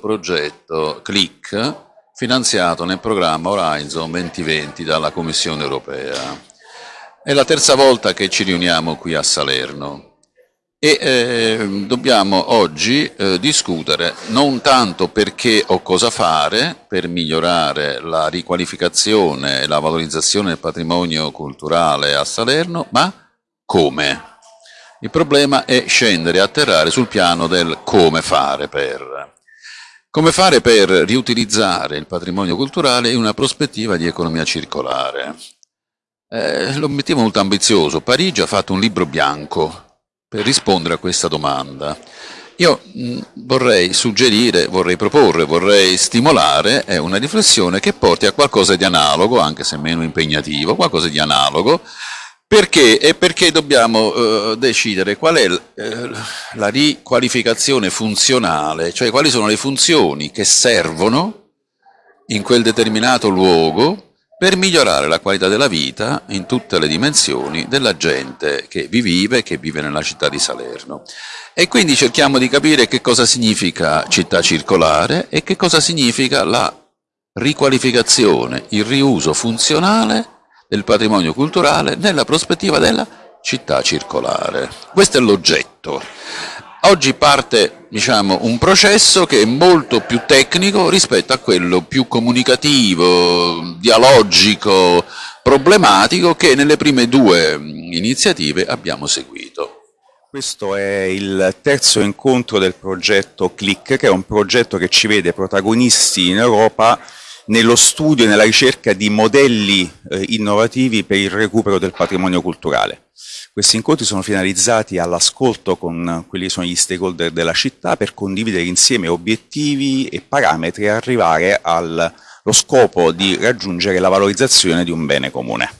progetto CLIC finanziato nel programma Horizon 2020 dalla Commissione europea. È la terza volta che ci riuniamo qui a Salerno e eh, dobbiamo oggi eh, discutere non tanto perché o cosa fare per migliorare la riqualificazione e la valorizzazione del patrimonio culturale a Salerno, ma come. Il problema è scendere e atterrare sul piano del come fare per. Come fare per riutilizzare il patrimonio culturale in una prospettiva di economia circolare. Eh, L'obiettivo è molto ambizioso. Parigi ha fatto un libro bianco per rispondere a questa domanda. Io mh, vorrei suggerire, vorrei proporre, vorrei stimolare una riflessione che porti a qualcosa di analogo, anche se meno impegnativo, qualcosa di analogo, perché? E perché dobbiamo eh, decidere qual è eh, la riqualificazione funzionale, cioè quali sono le funzioni che servono in quel determinato luogo per migliorare la qualità della vita in tutte le dimensioni della gente che vi vive, che vive nella città di Salerno. E quindi cerchiamo di capire che cosa significa città circolare e che cosa significa la riqualificazione, il riuso funzionale del patrimonio culturale nella prospettiva della città circolare. Questo è l'oggetto. Oggi parte diciamo, un processo che è molto più tecnico rispetto a quello più comunicativo, dialogico, problematico che nelle prime due iniziative abbiamo seguito. Questo è il terzo incontro del progetto CLIC, che è un progetto che ci vede protagonisti in Europa nello studio e nella ricerca di modelli eh, innovativi per il recupero del patrimonio culturale. Questi incontri sono finalizzati all'ascolto con quelli che sono gli stakeholder della città per condividere insieme obiettivi e parametri e arrivare allo scopo di raggiungere la valorizzazione di un bene comune.